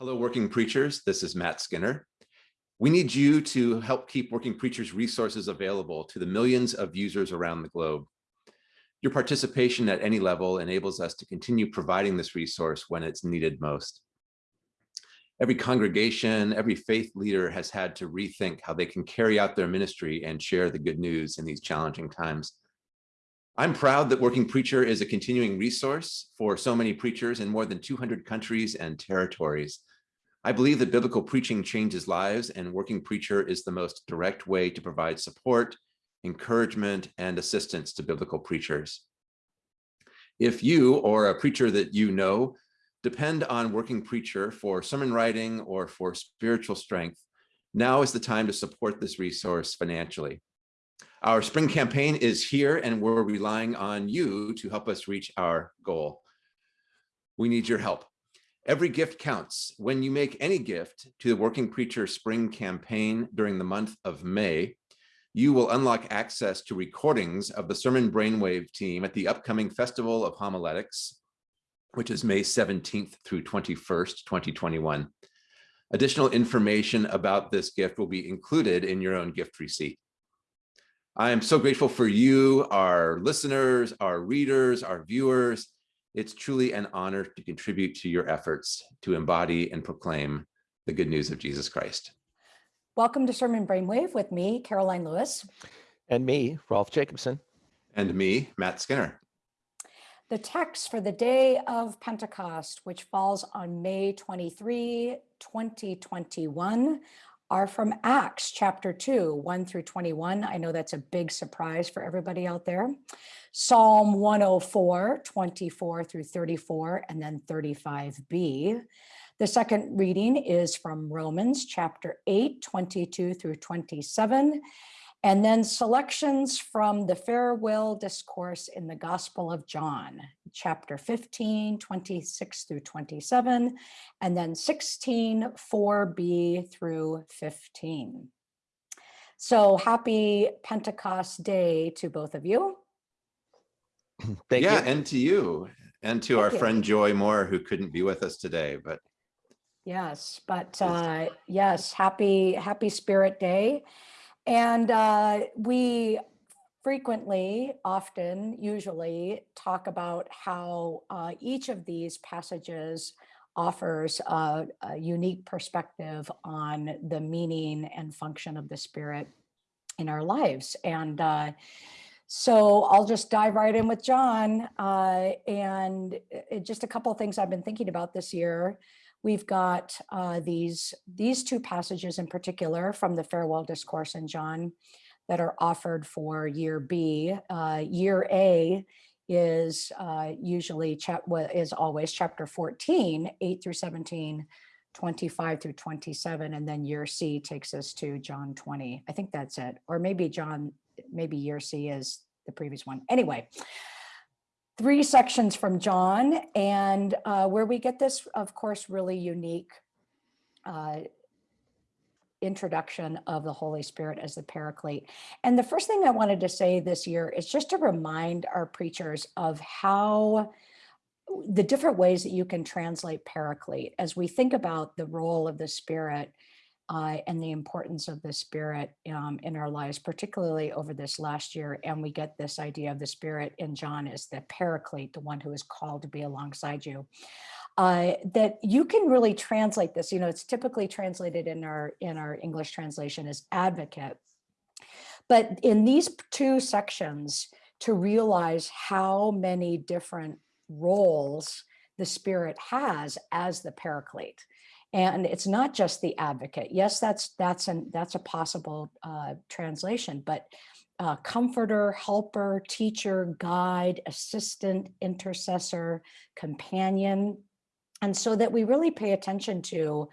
Hello, Working Preachers. This is Matt Skinner. We need you to help keep Working Preachers resources available to the millions of users around the globe. Your participation at any level enables us to continue providing this resource when it's needed most. Every congregation, every faith leader has had to rethink how they can carry out their ministry and share the good news in these challenging times. I'm proud that Working Preacher is a continuing resource for so many preachers in more than 200 countries and territories. I believe that biblical preaching changes lives and Working Preacher is the most direct way to provide support, encouragement, and assistance to biblical preachers. If you or a preacher that you know depend on Working Preacher for sermon writing or for spiritual strength, now is the time to support this resource financially. Our spring campaign is here and we're relying on you to help us reach our goal. We need your help. Every gift counts. When you make any gift to the Working Preacher Spring campaign during the month of May, you will unlock access to recordings of the Sermon Brainwave team at the upcoming Festival of Homiletics, which is May 17th through 21st, 2021. Additional information about this gift will be included in your own gift receipt. I am so grateful for you, our listeners, our readers, our viewers. It's truly an honor to contribute to your efforts to embody and proclaim the good news of Jesus Christ. Welcome to Sermon Brainwave with me, Karoline Lewis. And me, Rolf Jacobson. And me, Matt Skinner. The text for the day of Pentecost, which falls on May 23, 2021, are from Acts chapter 2, 1 through 21. I know that's a big surprise for everybody out there. Psalm 104, 24 through 34, and then 35b. The second reading is from Romans chapter 8, 22 through 27. And then selections from the farewell discourse in the Gospel of John, chapter 15, 26 through 27, and then 16, 4b through 15. So happy Pentecost Day to both of you. Thank yeah, you. and to you, and to Thank our you. friend Joy Moore, who couldn't be with us today, but yes, but uh, yes, happy Happy Spirit Day. And uh, we frequently, often, usually talk about how uh, each of these passages offers a, a, unique perspective on the meaning and function of the spirit in our lives. And uh, so I'll just dive right in with John. Uh, and it, just a couple of things I've been thinking about this year we've got uh, these, these two passages in particular from the farewell discourse in John that are offered for year B. Uh, year A is uh, usually, is always chapter 14, 8 through 17, 25 through 27, and then year C takes us to John 20. I think that's it. Or maybe John, maybe year C is the previous one. Anyway, three sections from John and uh, where we get this, of course, really unique uh, introduction of the Holy Spirit as the paraclete. And the first thing I wanted to say this year is just to remind our preachers of how the different ways that you can translate paraclete as we think about the role of the Spirit uh, and the importance of the spirit um, in our lives, particularly over this last year. And we get this idea of the spirit in John as the paraclete, the one who is called to be alongside you. Uh, that you can really translate this, you know, it's typically translated in our in our English translation as advocate. But in these two sections, to realize how many different roles the spirit has as the paraclete and it's not just the advocate. Yes, that's that's an that's a possible uh, translation, but uh, comforter, helper, teacher, guide, assistant, intercessor, companion, and so that we really pay attention to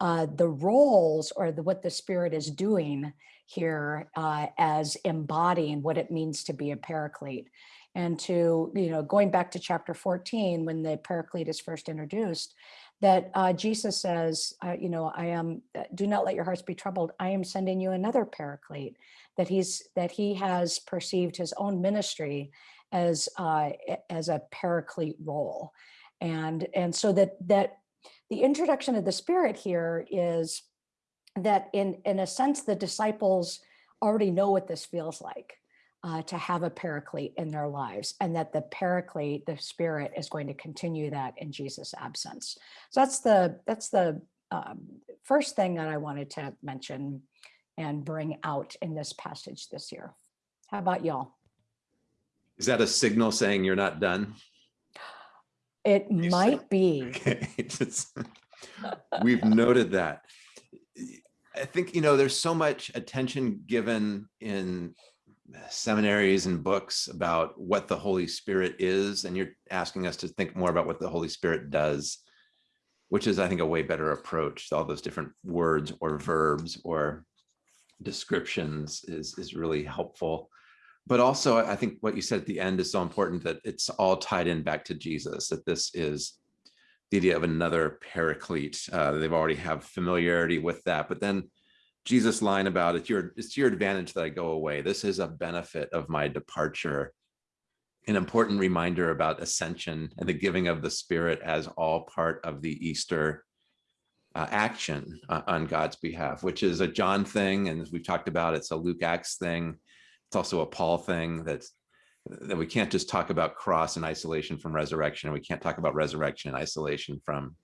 uh, the roles or the, what the spirit is doing here uh, as embodying what it means to be a paraclete and to, you know, going back to chapter 14, when the paraclete is first introduced, that uh, Jesus says, uh, you know, I am, uh, do not let your hearts be troubled. I am sending you another paraclete that he's, that he has perceived his own ministry as, uh, as a paraclete role. And, and so that, that the introduction of the Spirit here is that in, in a sense, the disciples already know what this feels like uh, to have a paraclete in their lives and that the paraclete, the Spirit is going to continue that in Jesus' absence. So that's the, that's the um, first thing that I wanted to mention and bring out in this passage this year. How about y'all? Is that a signal saying you're not done? It You said- might be. Okay, we've noted that. I think, you know, there's so much attention given in seminaries and books about what the Holy Spirit is, and you're asking us to think more about what the Holy Spirit does, which is, I think, a way better approach. All those different words or verbs or descriptions is, is really helpful. But also, I think what you said at the end is so important that it's all tied in back to Jesus, that this is the idea of another paraclete. Uh, they've already have familiarity with that, but then Jesus' line about it, your, it's to your advantage that I go away. This is a benefit of my departure. An important reminder about ascension and the giving of the Spirit as all part of the Easter uh, action uh, on God's behalf, which is a John thing, and as we've talked about, it's a Luke Acts thing. It's also a Paul thing that's that we can't just talk about cross in isolation from resurrection, and we can't talk about resurrection in isolation from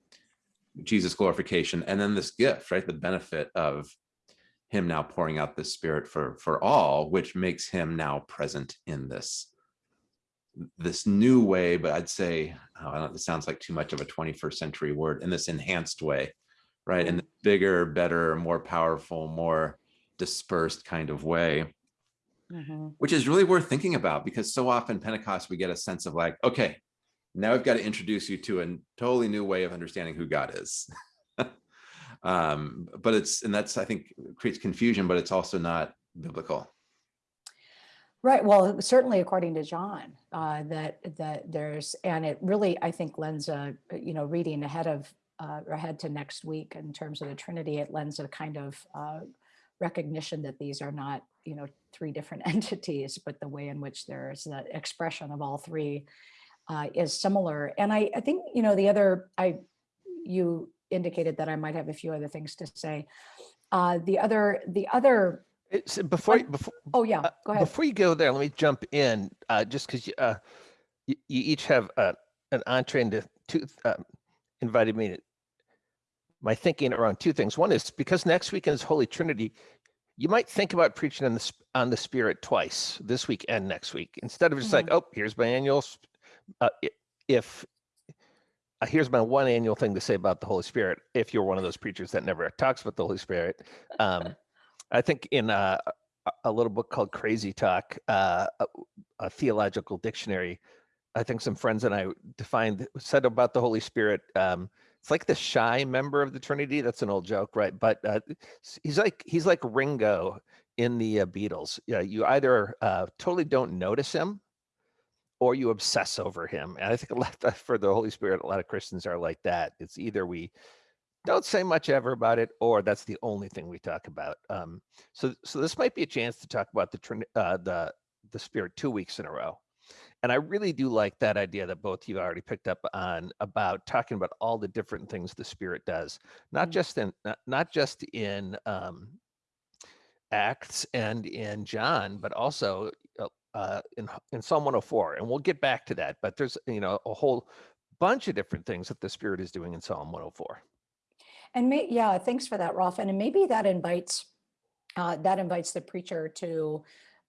Jesus' glorification, and then this gift, right? The benefit of him now pouring out the spirit for for all, which makes him now present in this this new way, but I'd say, oh, I don't, it sounds like too much of a 21st century word, in this enhanced way, right? In the bigger, better, more powerful, more dispersed kind of way Mhm. which is really worth thinking about because so often Pentecost, we get a sense of like, okay, now I've got to introduce you to a totally new way of understanding who God is. um, but it's, and that's, I think, creates confusion, but it's also not biblical. Right. Well, certainly according to John, uh, that that there's, and it really, I think, lends a, you know, reading ahead of uh, ahead to next week in terms of the Trinity, it lends a kind of uh, recognition that these are not, you know, three different entities, but the way in which there's the expression of all three uh, is similar. And I, I think, you know, the other, I, you indicated that I might have a few other things to say. Uh, the other, the other, It's, before, One- before, oh yeah, Uh, go ahead. Before you go there, let me jump in, uh, just because you, uh, you, you each have uh, an entree into two, uh, invited me to my thinking around two things. One is because next weekend is Holy Trinity, you might think about preaching on the on the Spirit twice this week and next week instead of just like, oh, here's my annual. Uh, if uh, here's my one annual thing to say about the Holy Spirit, if you're one of those preachers that never talks about the Holy Spirit, um, I think in uh, a- a little book called Crazy Talk, uh, a, a theological dictionary. I think some friends and I defined said about the Holy Spirit. Um, it's like the shy member of the Trinity. That's an old joke, right? But uh, he's like he's like Ringo in the uh, Beatles. Yeah, you either uh, totally don't notice him, or you obsess over him. And I think a lot for the Holy Spirit, a lot of Christians are like that. It's either we don't say much ever about it, or that's the only thing we talk about. Um, so, so this might be a chance to talk about the uh, the the Spirit two weeks in a row. And I really do like that idea that both you already picked up on about talking about all the different things the Spirit does, not Mm. just in not, not just in um, Acts and in John, but also uh, in in Psalm 104. And we'll get back to that. But there's you know a whole bunch of different things that the Spirit is doing in Psalm 104. And may, yeah, thanks for that, Rolf. And maybe that invites, uh, that invites the preacher to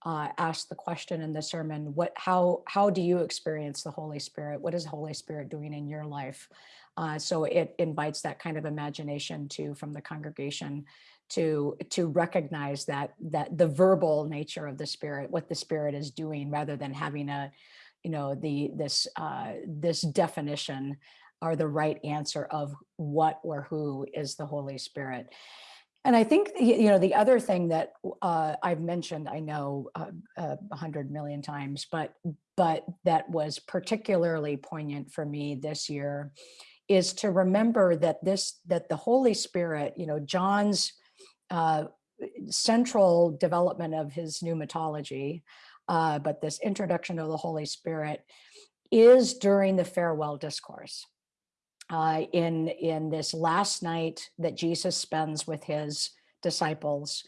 uh, ask the question in the sermon, what, how, how do you experience the Holy Spirit? What is the Holy Spirit doing in your life? Uh, so it invites that kind of imagination to, from the congregation to, to recognize that, that the verbal nature of the Spirit, what the Spirit is doing, rather than having a, you know, the, this, uh, this definition are the right answer of what or who is the Holy Spirit. And I think, you know, the other thing that uh, I've mentioned, I know uh, uh, a hundred million times, but but that was particularly poignant for me this year is to remember that this that the Holy Spirit, you know, John's uh, central development of his pneumatology, uh, but this introduction of the Holy Spirit is during the farewell discourse uh, in, in this last night that Jesus spends with his disciples,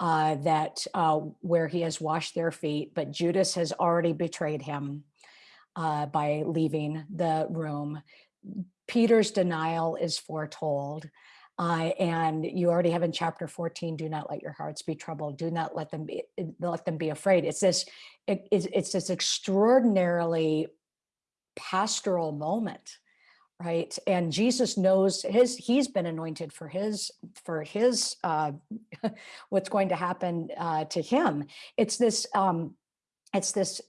uh, that uh, where he has washed their feet, but Judas has already betrayed him uh, by leaving the room. Peter's denial is foretold. Uh, and you already have in chapter 14, do not let your hearts be troubled. Do not let them be, let them be afraid. It's this, it- it's, it's this extraordinarily pastoral moment, right? And Jesus knows his, he's been anointed for his, for his, uh, what's going to happen uh, to him. It's this, um, it's this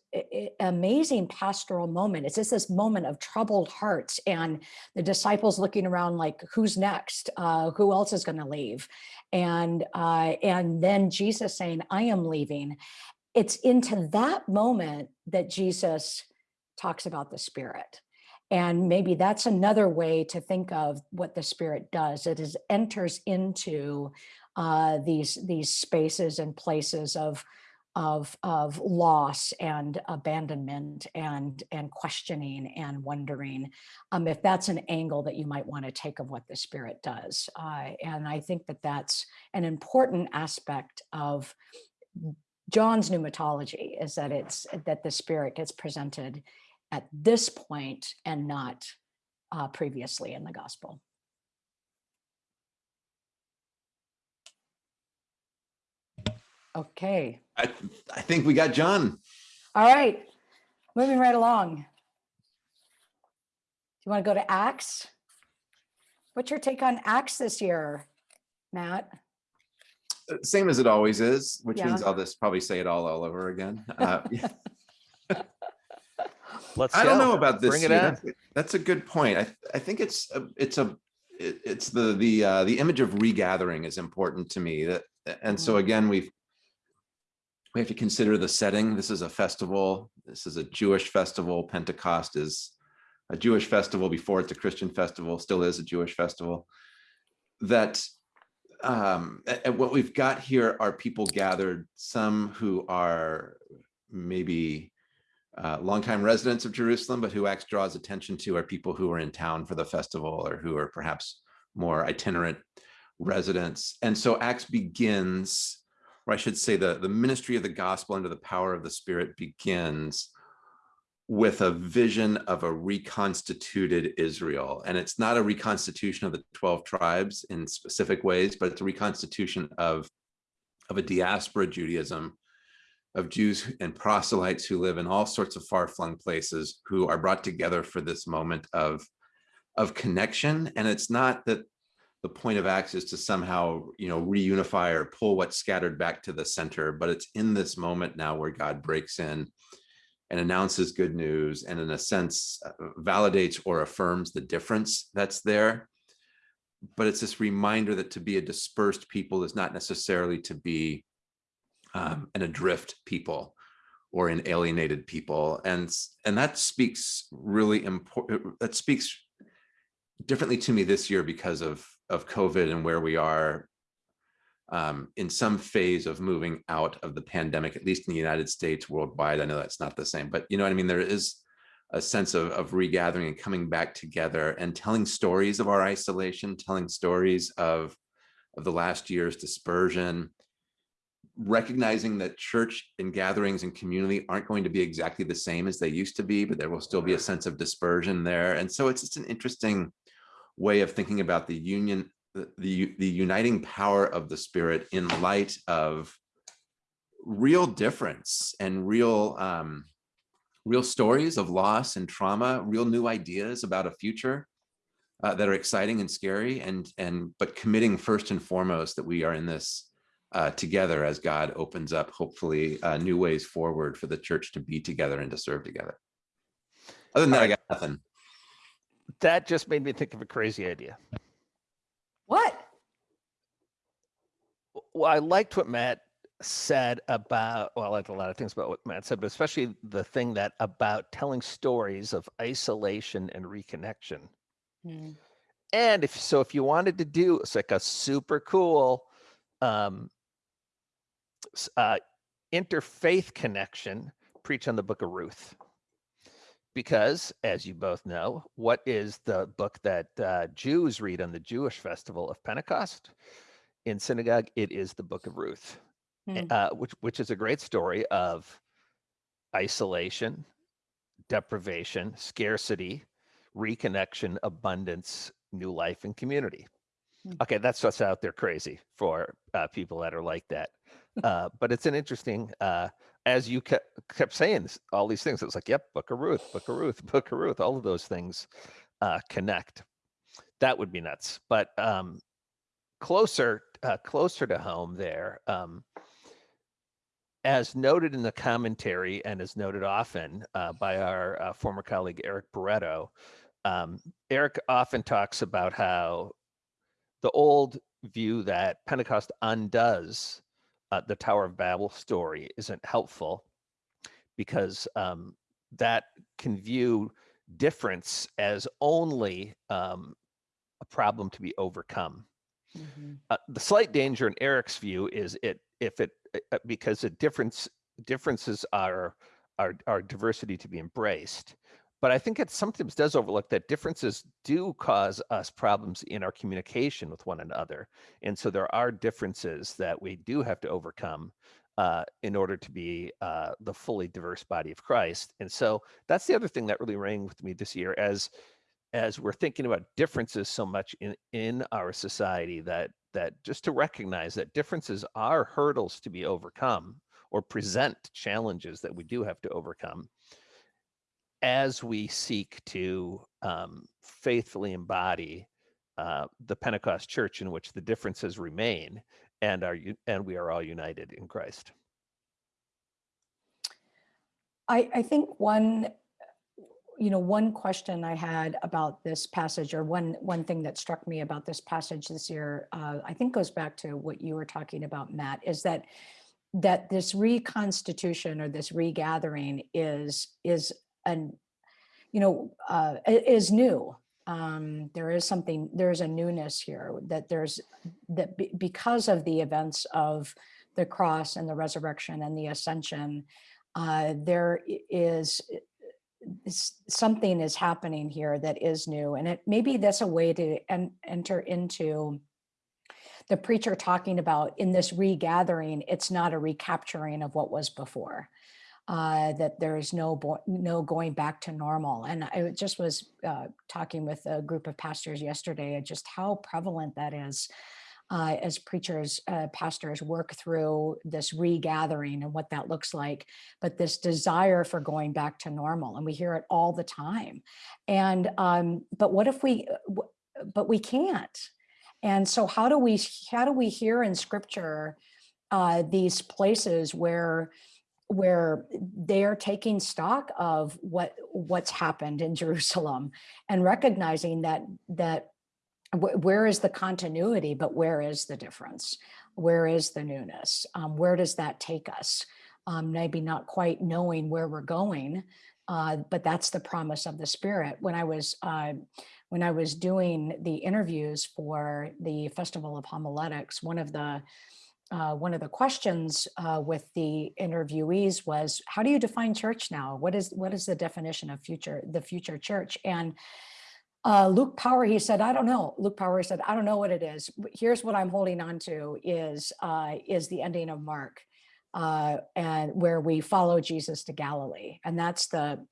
amazing pastoral moment. It's just this moment of troubled hearts and the disciples looking around like, who's next? Uh, who else is going to leave? And uh, and then Jesus saying, I am leaving. It's into that moment that Jesus talks about the Spirit. And maybe that's another way to think of what the Spirit does. It is enters into uh, these these spaces and places of of of loss and abandonment and and questioning and wondering um, if that's an angle that you might want to take of what the spirit does uh, and i think that that's an important aspect of john's pneumatology is that it's that the spirit gets presented at this point and not uh, previously in the gospel okay I, I think we got John. All right, moving right along. Do you want to go to Acts? What's your take on Acts this year, Matt? Uh, Same as it always is, which Yeah. means I'll just probably say it all all over again. Uh, Let's I don't go. know about this. Bring it year. That's, that's a good point. I, I think it's a, it's a it- it's the the uh, the image of regathering is important to me. That and so again we've we have to consider the setting. This is a festival. This is a Jewish festival. Pentecost is a Jewish festival before it's a Christian festival. Still is a Jewish festival. That um, what we've got here are people gathered. Some who are maybe uh, longtime residents of Jerusalem, but who Acts draws attention to are people who are in town for the festival or who are perhaps more itinerant residents. And so Acts begins, or I should say the, the ministry of the gospel under the power of the spirit begins with a vision of a reconstituted Israel. And it's not a reconstitution of the 12 tribes in specific ways, but it's a reconstitution of, of a diaspora Judaism of Jews and proselytes who live in all sorts of far-flung places who are brought together for this moment of of connection and it's not that the point of access to somehow you know reunify or pull what's scattered back to the center but it's in this moment now where god breaks in and announces good news and in a sense uh, validates or affirms the difference that's there. But it's this reminder that to be a dispersed people is not necessarily to be um, an adrift people or an alienated people. And and that speaks really important that speaks differently to me this year because of of covid and where we are um, in some phase of moving out of the pandemic at least in the united states worldwide. I know that's not the same but you know what i mean? There is a sense of, of regathering and coming back together and telling stories of our isolation telling stories of of the last year's dispersion recognizing that church and gatherings and community aren't going to be exactly the same as they used to be, but there will still be a sense of dispersion there. And so it's just an interesting way of thinking about the union, the, the, uniting power of the spirit in light of real difference and real, um, real stories of loss and trauma, real new ideas about a future uh, that are exciting and scary and, and, but committing first and foremost that we are in this uh, together as God opens up, hopefully, uh, new ways forward for the church to be together and to serve together. Other than that, I got nothing. That just made me think of a crazy idea. What? Well, I liked what Matt said about, well, I liked a lot of things about what Matt said, but especially the thing that about telling stories of isolation and reconnection. Hmm. And if so, if you wanted to do it's like a super cool um, uh, interfaith connection, preach on the book of Ruth. Because, as you both know, what is the book that uh, Jews read on the Jewish festival of Pentecost? In synagogue, it is the Book of Ruth, Hmm. uh, which which is a great story of isolation, deprivation, scarcity, reconnection, abundance, new life, and community. Hmm. Okay, that's what's out there crazy for uh, people that are like that. Uh, but it's an interesting, uh, as you kept, kept saying all these things, it was like, yep, Book of Ruth, Book of Ruth, Book of Ruth, all of those things uh, connect. That would be nuts. But um, closer, uh, closer to home there, um, as noted in the commentary and as noted often uh, by our uh, former colleague Eric Barreto, um, Eric often talks about how the old view that Pentecost undoes uh, the Tower of Babel story isn't helpful because um, that can view difference as only um, a problem to be overcome. Mhm. Uh, the slight danger in Eric's view is it if it uh, uh, because the difference differences are are are diversity to be embraced. But I think it sometimes does overlook that differences do cause us problems in our communication with one another, and so there are differences that we do have to overcome uh, in order to be uh, the fully diverse body of Christ. And so that's the other thing that really rang with me this year as as we're thinking about differences so much in in our society that that just to recognize that differences are hurdles to be overcome or present challenges that we do have to overcome as we seek to um, faithfully embody uh, the Pentecost Church in which the differences remain and are and we are all united in Christ. I, I think one, you know, one question I had about this passage or one, one thing that struck me about this passage this year, uh, I think goes back to what you were talking about, Matt, is that that this reconstitution or this regathering is is an you know uh, is new. Um, there is something there is a newness here that there's that be, because of the events of the cross and the resurrection and the ascension, uh, there is- something is happening here that is new, and it maybe that's a way to en- enter into the preacher talking about in this regathering, it's not a recapturing of what was before. Uh, that there is no no going back to normal, and I just was uh, talking with a group of pastors yesterday, and just how prevalent that is uh, as preachers, uh, pastors work through this regathering and what that looks like, but this desire for going back to normal, and we hear it all the time. And um, but what if we? uh, But we can't. And so, how do we how do we hear in Scripture uh, these places where where they are taking stock of what what's happened in Jerusalem and recognizing that that wh- where is the continuity, but where is the difference? Where is the newness? Um, where does that take us? Um, maybe not quite knowing where we're going, uh, but that's the promise of the Spirit. When I was uh, when I was doing the interviews for the Festival of Homiletics, one of the uh, one of the questions uh, with the interviewees was, "How do you define church now? What is what is the definition of future the future church?" And uh, Luke Powery, he said, I don't know. Luke Powery said, I don't know what it is. Here's what I'm holding on to is uh, is the ending of Mark, uh, and where we follow Jesus to Galilee, and that's the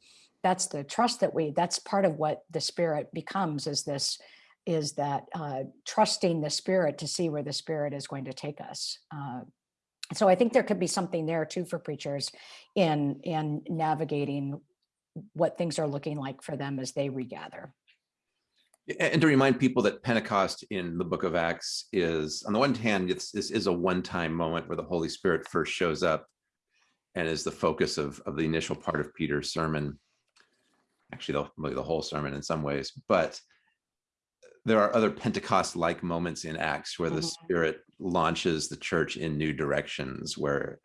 that's the trust that we. That's part of what the Spirit becomes. Is this is that uh, trusting the Spirit to see where the Spirit is going to take us. Uh, so I think there could be something there too for preachers in in navigating what things are looking like for them as they regather. And to remind people that Pentecost in the book of Acts is, on the one hand, it's, this is a one-time moment where the Holy Spirit first shows up and is the focus of, of the initial part of Peter's sermon. Actually, the, the whole sermon in some ways, but there are other Pentecost-like moments in Acts where the Mhm. Spirit launches the church in new directions, where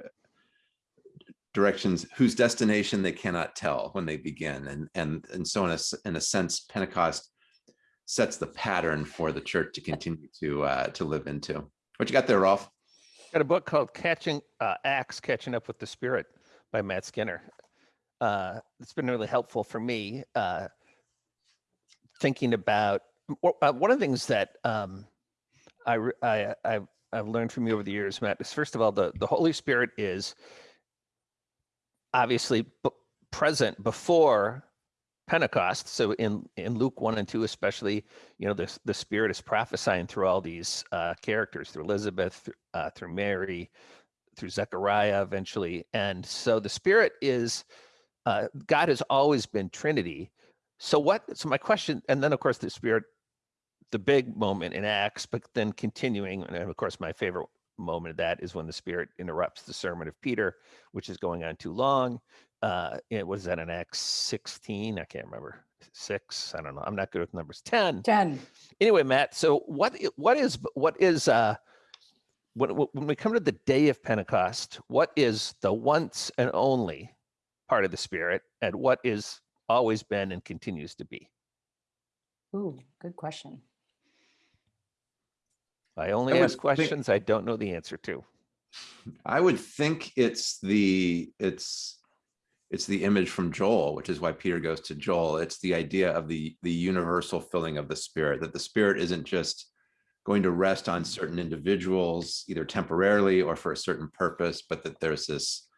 directions whose destination they cannot tell when they begin, and and and so in a in a sense, Pentecost sets the pattern for the church to continue to uh, to live into. What you got there, Rolf? Got a book called Catching uh, Acts, Catching Up with the Spirit by Matt Skinner. uh, it's been really helpful for me uh, thinking about uh, one of the things that um, I, re- I I've, learned from you over the years, Matt, is first of all the the Holy Spirit is obviously present before Pentecost. So in in Luke one and two, especially, you know, the the Spirit is prophesying through all these uh, characters, through Elizabeth, through, uh, through Mary, through Zechariah, eventually, and so the Spirit is uh, God has always been Trinity. So what? So my question, and then of course the Spirit, the big moment in Acts, but then continuing, and of course my favorite moment of that is when the Spirit interrupts the sermon of Peter, which is going on too long. Uh, it was that in Acts 16. I can't remember six. I don't know. I'm not good with numbers. 10. 10. Anyway, Matt. So what? What is? What is? Uh, when when we come to the day of Pentecost, what is the once and only part of the Spirit, and what is always been and continues to be? Ooh, good question. I only I ask think- questions I don't know the answer to. I would think it's the it's it's the image from Joel, which is why Peter goes to Joel. It's the idea of the the universal filling of the spirit, that the spirit isn't just going to rest on certain individuals, either temporarily or for a certain purpose, but that there's this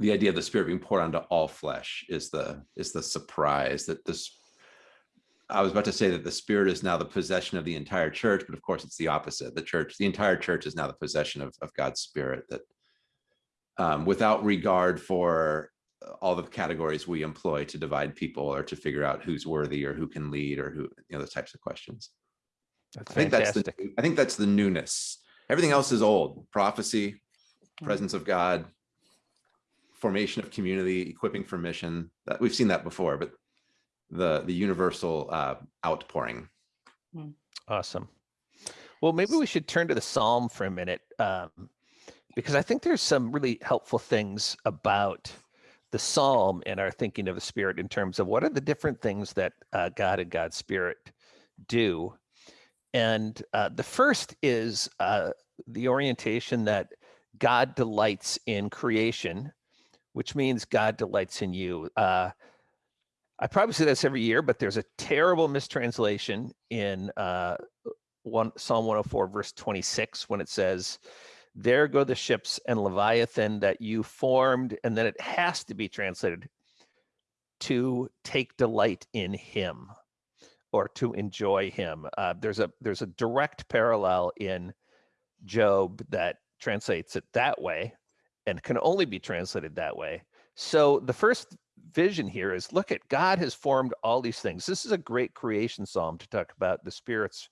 the idea of the spirit being poured onto all flesh is the is the surprise that this I was about to say that the spirit is now the possession of the entire church, but of course it's the opposite. The church, the entire church is now the possession of, of God's spirit that um, without regard for all the categories we employ to divide people or to figure out who's worthy or who can lead or who, you know, those types of questions. That's I think that's the. I think that's the newness. Everything else is old, prophecy, Mm. presence of God, formation of community, equipping for mission. That we've seen that before, but the the universal uh, outpouring. Awesome. Well, maybe we should turn to the Psalm for a minute, um, because I think there's some really helpful things about the Psalm and our thinking of the Spirit in terms of what are the different things that uh, God and God's Spirit do. And uh, the first is uh, the orientation that God delights in creation, which means God delights in you. I probably say this every year, but there's a terrible mistranslation in uh, one Psalm 104, verse 26, when it says, There go the ships and Leviathan that you formed. And then it has to be translated to take delight in him or to enjoy him. Uh, there's a there's a direct parallel in Job that translates it that way and can only be translated that way. So the first vision here is look at God has formed all these things. This is a great creation psalm to talk about the spirit's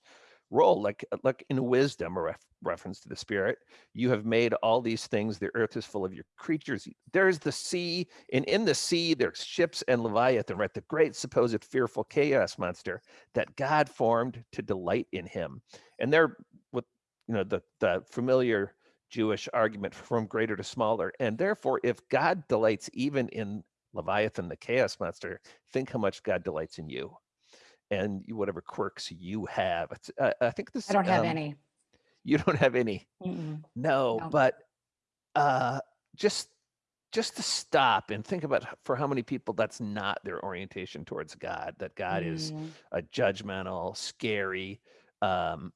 role like uh, like in wisdom a ref, reference to the spirit. You have made all these things. The earth is full of your creatures. There's the sea and in the sea there's ships and leviathan right? The great supposed fearful chaos monster that god formed to delight in him. And they're with you know the the familiar jewish argument from greater to smaller. And therefore if god delights even in leviathan the chaos monster think how much god delights in you and you- whatever quirks you have. Uh, I think this. I don't have um, any. You don't have any. Mm-mm. No, No. but uh, just just to stop and think about for how many people that's not their orientation towards God. That God is Mm, a judgmental, scary, um,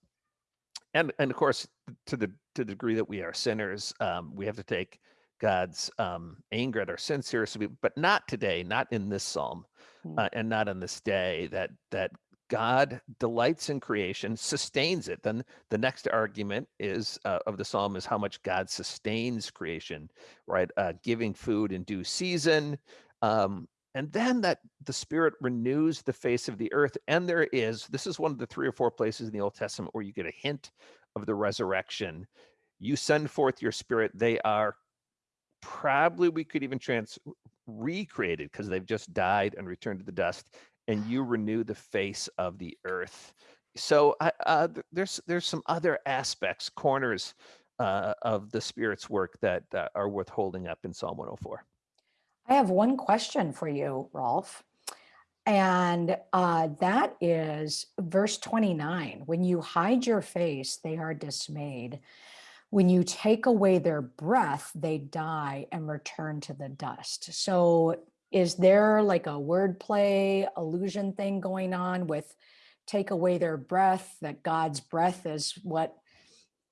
and and of course to the to the degree that we are sinners, um, we have to take God's um, anger at our sin seriously. But not today, not in this psalm, Mm. uh, and not on this day. That that God delights in creation, sustains it. Then the next argument is uh, of the psalm is how much God sustains creation, right? Uh, giving food in due season. Um, and then that the spirit renews the face of the earth and there is this is one of the three or four places in the old testament where you get a hint of the resurrection you send forth your spirit they are probably we could even trans recreated because they've just died and returned to the dust and you renew the face of the earth so uh, there's there's some other aspects corners uh, of the spirit's work that uh, are worth holding up in psalm 104 I have one question for you, Rolf. And uh, that is verse 29 when you hide your face, they are dismayed. When you take away their breath, they die and return to the dust. So is there like a wordplay illusion thing going on with take away their breath, that God's breath is what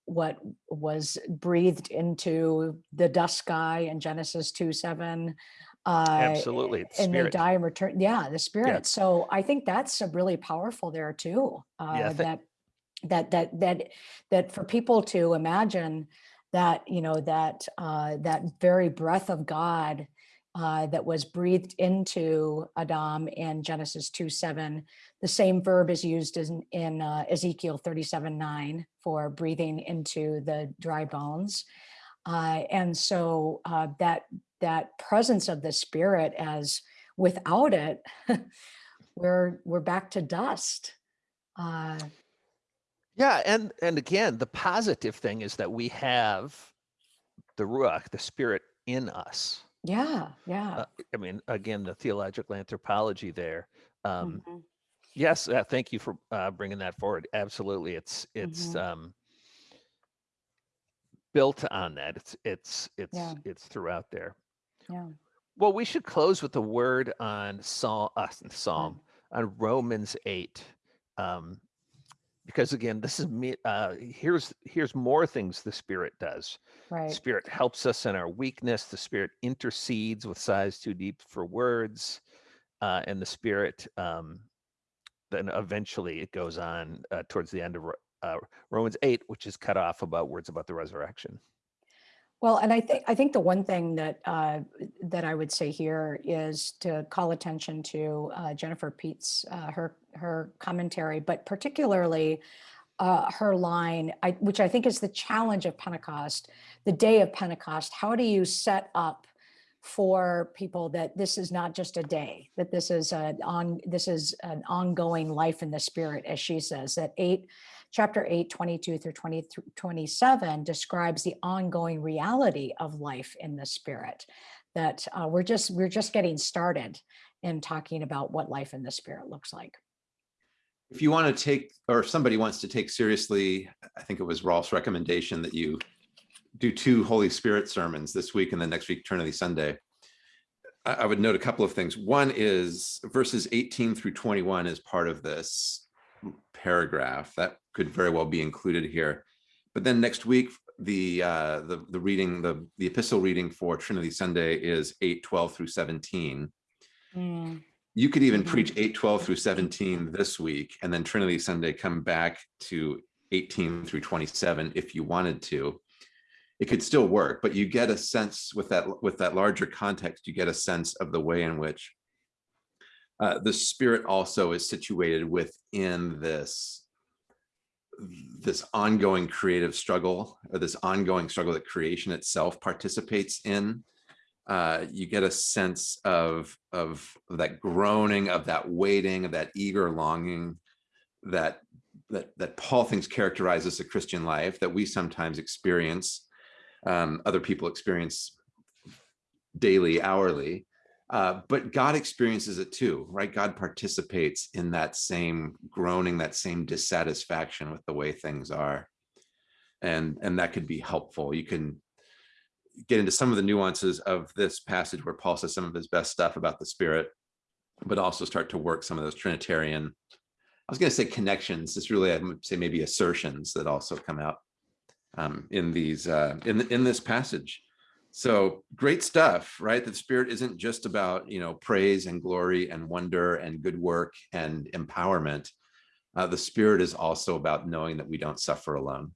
what was breathed into the dust sky in Genesis 2 7. Uh, Absolutely. it's and they die and return. Yeah, the spirit. So I think that's a really powerful there too. Uh, Yeah, I thi- that that that that that for people to imagine that you know that uh, that very breath of God uh, that was breathed into Adam in Genesis 2 7. The same verb is used in, in uh, Ezekiel 37 9 for breathing into the dry bones. Uh, and so uh, that that presence of the spirit as without it, we're we're back to dust. Yeah, and and again, the positive thing is that we have the ruach, the spirit in us. yeah, yeah. Uh, I mean, again, the theological anthropology there. Um, mhm. Yes, uh, thank you for uh, bringing that forward. Absolutely, it's it's Mhm. um, built on that. It's it's it's Yeah. it's throughout there. Yeah. Well, we should close with a word on Psalm, uh, Psalm on Romans eight, um, because again, this is me. Uh, here's here's more things the Spirit does. Right. Spirit helps us in our weakness. The Spirit intercedes with sighs too deep for words, uh, and the Spirit um, then eventually it goes on uh, towards the end of uh, Romans eight, which is cut off about words about the resurrection. Well, and I think I think the one thing that uh, that I would say here is to call attention to uh, Jennifer Pete's uh, her her commentary, but particularly uh, her line, I, which I think is the challenge of Pentecost, the day of Pentecost. How do you set up for people that this is not just a day, that this is an on this is an ongoing life in the spirit, as she says, that eight chapter 8 22 through 20 27 describes the ongoing reality of life in the spirit that uh, we're just we're just getting started in talking about what life in the spirit looks like If you want to take, or if somebody wants to take seriously, I think it was Rolf's recommendation that you do two Holy Spirit sermons this week and then next week, Trinity Sunday. I, would note a couple of things. One is verses 18 through 21 is part of this paragraph that could very well be included here. But then next week, the uh, the the reading, the the epistle reading for Trinity Sunday is 8, 12 through 17 you could even Mhm. preach 8 12 through 17 this week and then trinity sunday come back to 18 through 27 if you wanted to it could still work but you get a sense with that with that larger context you get a sense of the way in which uh, the spirit also is situated within this this ongoing creative struggle or this ongoing struggle that creation itself participates in uh, you get a sense of of that groaning, of that waiting, of that eager longing that that that Paul thinks characterizes the Christian life that we sometimes experience, um, other people experience daily, hourly, uh, but God experiences it too, right? God participates in that same groaning, that same dissatisfaction with the way things are, and and that could be helpful. You can get into some of the nuances of this passage where Paul says some of his best stuff about the spirit, but also start to work some of those Trinitarian, I was going to say connections. It's really, I would say maybe assertions that also come out um, in these, uh, in, in this passage. So great stuff, right? The spirit isn't just about, you know, praise and glory and wonder and good work and empowerment. Uh, the spirit is also about knowing that we don't suffer alone